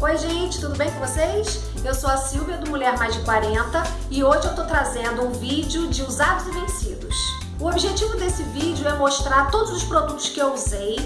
Oi gente, tudo bem com vocês? Eu sou a Silvia do Mulher Mais de 40 e hoje eu tô trazendo um vídeo de usados e vencidos. O objetivo desse vídeo é mostrar todos os produtos que eu usei,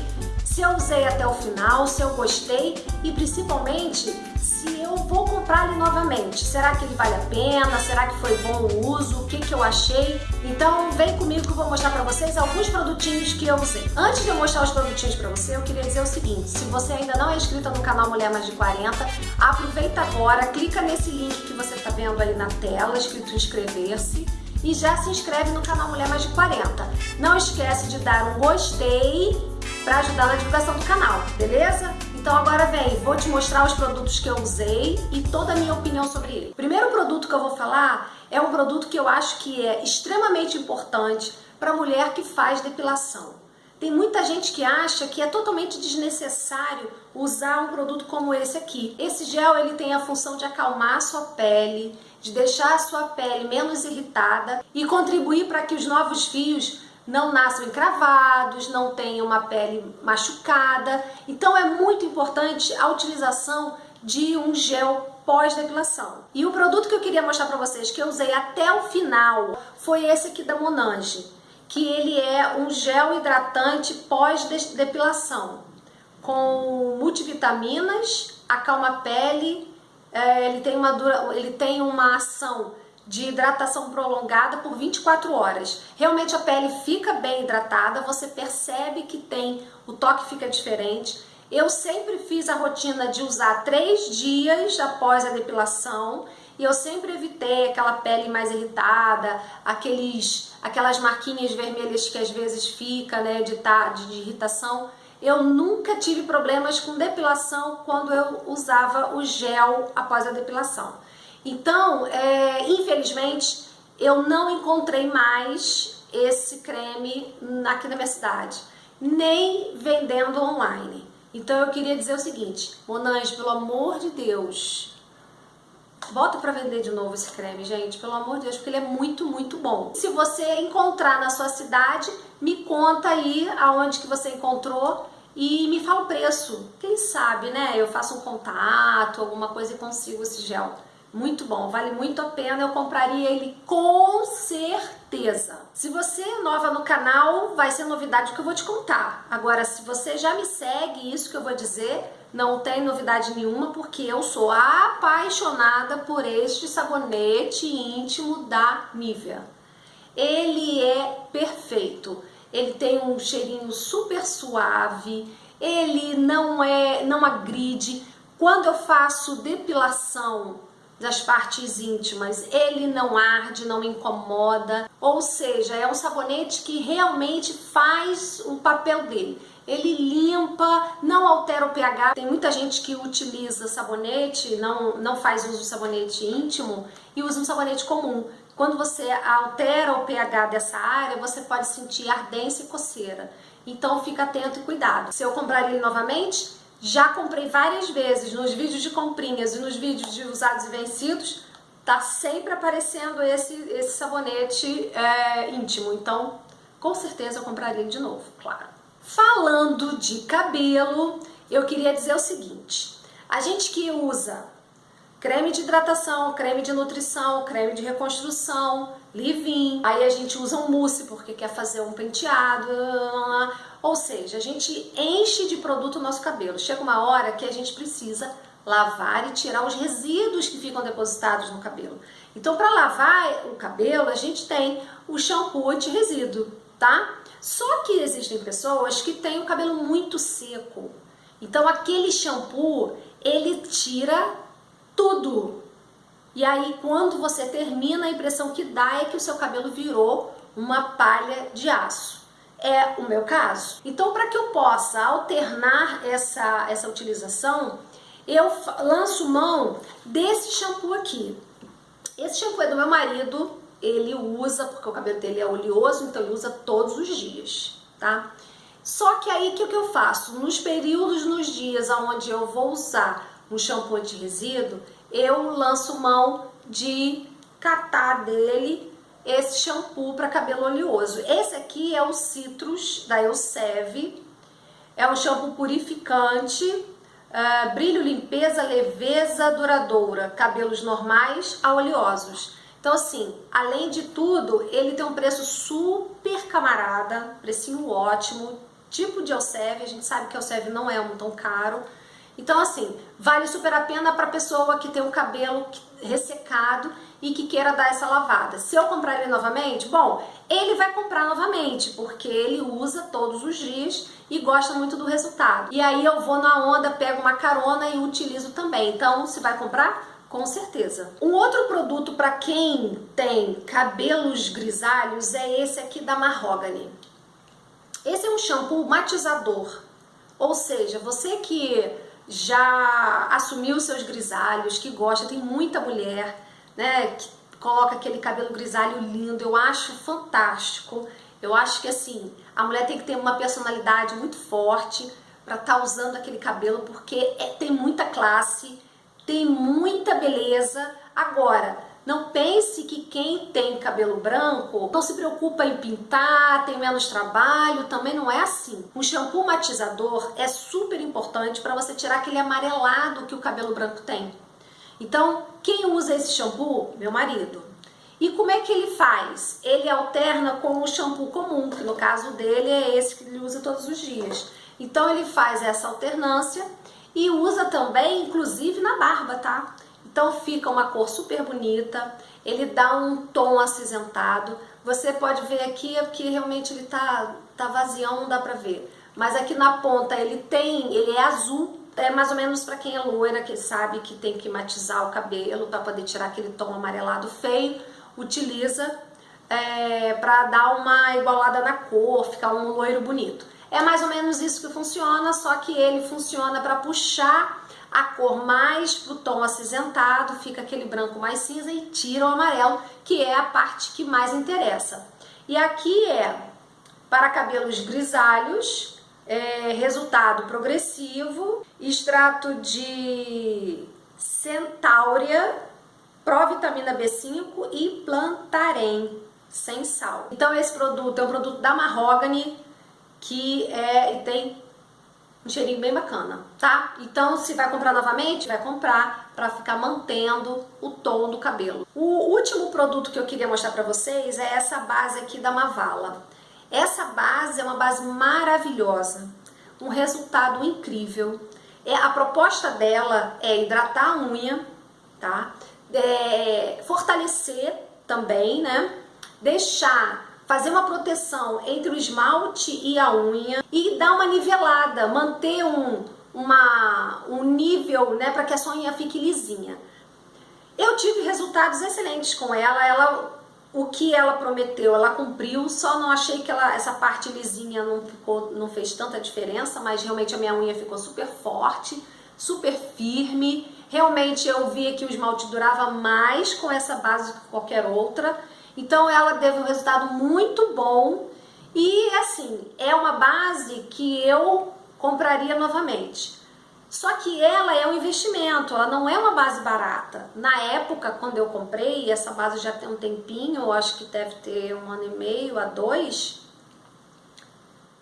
se eu usei até o final, se eu gostei e principalmente se eu vou comprar ele novamente. Será que ele vale a pena? Será que foi bom o uso? O que, que eu achei? Então vem comigo que eu vou mostrar pra vocês alguns produtinhos que eu usei. Antes de eu mostrar os produtinhos pra você, eu queria dizer o seguinte, se você ainda não é inscrita no canal Mulher Mais de 40, aproveita agora, clica nesse link que você tá vendo aí na tela, escrito inscrever-se, e já se inscreve no canal Mulher Mais de 40. Não esquece de dar um gostei para ajudar na divulgação do canal, beleza? Então agora vem, vou te mostrar os produtos que eu usei e toda a minha opinião sobre ele. O primeiro produto que eu vou falar é um produto que eu acho que é extremamente importante para mulher que faz depilação. Tem muita gente que acha que é totalmente desnecessário usar um produto como esse aqui. Esse gel ele tem a função de acalmar a sua pele, de deixar a sua pele menos irritada e contribuir para que os novos fios não nasçam encravados, não tenham uma pele machucada. Então é muito importante a utilização de um gel pós-depilação. E o produto que eu queria mostrar para vocês, que eu usei até o final, foi esse aqui da Monange, que ele é um gel hidratante pós-depilação, com multivitaminas, acalma a pele, é, ele, tem uma dura, ele tem uma ação de hidratação prolongada por 24 horas. Realmente a pele fica bem hidratada, você percebe que tem, o toque fica diferente. Eu sempre fiz a rotina de usar três dias após a depilação e eu sempre evitei aquela pele mais irritada, aqueles, aquelas marquinhas vermelhas que às vezes fica, né, de, de, de irritação. Eu nunca tive problemas com depilação quando eu usava o gel após a depilação. Então, é, infelizmente, eu não encontrei mais esse creme aqui na minha cidade, nem vendendo online. Então eu queria dizer o seguinte, Monange, pelo amor de Deus, bota para vender de novo esse creme, gente, pelo amor de Deus, porque ele é muito, muito bom. Se você encontrar na sua cidade, me conta aí aonde que você encontrou e me fala o preço. Quem sabe, né, eu faço um contato, alguma coisa e consigo esse gel. Muito bom, vale muito a pena, eu compraria ele com certeza. Se você é nova no canal, vai ser novidade que eu vou te contar. Agora, se você já me segue, isso que eu vou dizer, não tem novidade nenhuma, porque eu sou apaixonada por este sabonete íntimo da Nivea. Ele é perfeito, ele tem um cheirinho super suave, ele não é, não agride. Quando eu faço depilação das partes íntimas, ele não arde, não incomoda, ou seja, é um sabonete que realmente faz o papel dele. Ele limpa, não altera o pH. Tem muita gente que utiliza sabonete, não, não faz uso de sabonete íntimo e usa um sabonete comum. Quando você altera o pH dessa área, você pode sentir ardência e coceira. Então fica atento e cuidado. Se eu comprar ele novamente, já comprei várias vezes nos vídeos de comprinhas e nos vídeos de usados e vencidos, tá sempre aparecendo esse, esse sabonete é, íntimo. Então, com certeza eu compraria de novo, claro. Falando de cabelo, eu queria dizer o seguinte. A gente que usa creme de hidratação, creme de nutrição, creme de reconstrução, leave-in. Aí a gente usa um mousse porque quer fazer um penteado. Ou seja, a gente enche de produto o nosso cabelo. Chega uma hora que a gente precisa lavar e tirar os resíduos que ficam depositados no cabelo. Então, para lavar o cabelo, a gente tem o shampoo anti-resíduo, tá? Só que existem pessoas que têm o cabelo muito seco. Então, aquele shampoo, ele tira tudo. E aí, quando você termina, a impressão que dá é que o seu cabelo virou uma palha de aço. É o meu caso. Então, para que eu possa alternar essa, essa utilização, eu lanço mão desse shampoo aqui. Esse shampoo é do meu marido, ele usa, porque o cabelo dele é oleoso, então ele usa todos os dias, tá? Só que aí, o que, que eu faço? Nos períodos, nos dias onde eu vou usar um shampoo de resíduo, eu lanço mão de catar dele esse shampoo para cabelo oleoso. Esse aqui é o Citrus da Elseve, é um shampoo purificante, Uh, brilho, limpeza, leveza, duradoura, cabelos normais a oleosos. Então assim, além de tudo, ele tem um preço super camarada, precinho ótimo, tipo de Elseve, a gente sabe que Elseve não é um tão caro. Então assim, vale super a pena para pessoa que tem o cabelo ressecado e que queira dar essa lavada. Se eu comprar ele novamente, bom, ele vai comprar novamente, porque ele usa todos os dias e gosta muito do resultado. E aí eu vou na onda, pego uma carona e utilizo também. Então, se vai comprar, com certeza. Um outro produto para quem tem cabelos grisalhos é esse aqui da Mahogany. Esse é um shampoo matizador, ou seja, você que já assumiu seus grisalhos, que gosta, tem muita mulher, né, que coloca aquele cabelo grisalho lindo, eu acho fantástico. Eu acho que assim, a mulher tem que ter uma personalidade muito forte para estar tá usando aquele cabelo, porque é, tem muita classe, tem muita beleza. Agora, não pense que quem tem cabelo branco não se preocupa em pintar, tem menos trabalho, também não é assim. Um shampoo matizador é super importante para você tirar aquele amarelado que o cabelo branco tem. Então, quem usa esse shampoo? Meu marido. E como é que ele faz? Ele alterna com o shampoo comum, que no caso dele é esse que ele usa todos os dias. Então ele faz essa alternância e usa também, inclusive, na barba, tá? Então fica uma cor super bonita, ele dá um tom acinzentado. Você pode ver aqui que realmente ele tá, tá vazião, não dá pra ver. Mas aqui na ponta ele tem, ele é azul, é mais ou menos para quem é loira, que sabe que tem que matizar o cabelo para poder tirar aquele tom amarelado feio, utiliza é, para dar uma igualada na cor, ficar um loiro bonito. É mais ou menos isso que funciona, só que ele funciona para puxar a cor mais pro tom acinzentado, fica aquele branco mais cinza e tira o amarelo, que é a parte que mais interessa. E aqui é para cabelos grisalhos, é, resultado progressivo, extrato de centáurea, provitamina B5 e plantarém, sem sal. Então esse produto é um produto da Mahogany, que é, tem um cheirinho bem bacana, tá? Então, se vai comprar novamente, vai comprar para ficar mantendo o tom do cabelo. O último produto que eu queria mostrar para vocês é essa base aqui da Mavala. Essa base é uma base maravilhosa, um resultado incrível. É, a proposta dela é hidratar a unha, tá? É, fortalecer também, né? Deixar fazer uma proteção entre o esmalte e a unha e dar uma nivelada, manter um, uma, um nível né, para que a sua unha fique lisinha. Eu tive resultados excelentes com ela, ela o que ela prometeu, ela cumpriu, só não achei que ela, essa parte lisinha não, ficou, não fez tanta diferença, mas realmente a minha unha ficou super forte, super firme, realmente eu vi que o esmalte durava mais com essa base do que qualquer outra, então ela teve um resultado muito bom. E assim, é uma base que eu compraria novamente. Só que ela é um investimento, ela não é uma base barata. Na época, quando eu comprei, essa base já tem um tempinho, acho que deve ter um ano e meio a dois,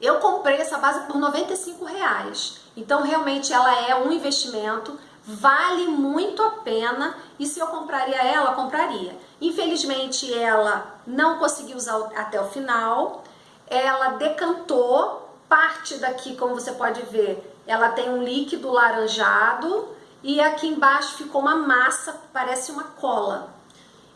eu comprei essa base por 95 reais. Então, realmente, ela é um investimento, vale muito a pena e se eu compraria ela, compraria. Infelizmente ela não conseguiu usar até o final, ela decantou, parte daqui, como você pode ver, ela tem um líquido laranjado e aqui embaixo ficou uma massa, parece uma cola.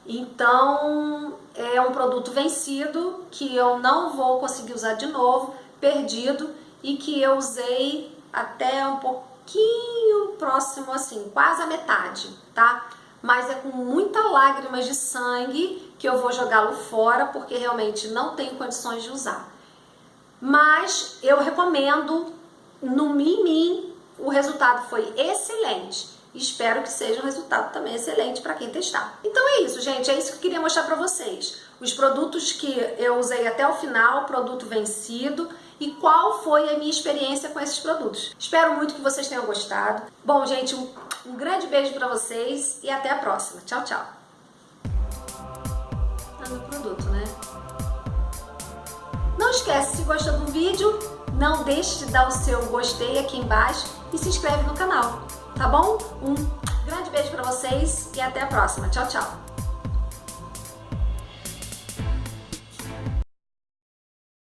Então é um produto vencido que eu não vou conseguir usar de novo, perdido e que eu usei até um pouquinho próximo assim, quase a metade, tá? Mas é com muita lágrimas de sangue que eu vou jogá-lo fora porque realmente não tenho condições de usar. Mas eu recomendo, no Mimim, o resultado foi excelente. Espero que seja um resultado também excelente para quem testar. Então é isso, gente. É isso que eu queria mostrar para vocês. Os produtos que eu usei até o final, produto vencido e qual foi a minha experiência com esses produtos. Espero muito que vocês tenham gostado. Bom, gente, um, grande beijo para vocês e até a próxima. Tchau, tchau. Tá no produto, né? Não esquece, se gostou do vídeo, não deixe de dar o seu gostei aqui embaixo e se inscreve no canal, tá bom? Um grande beijo para vocês e até a próxima. Tchau, tchau!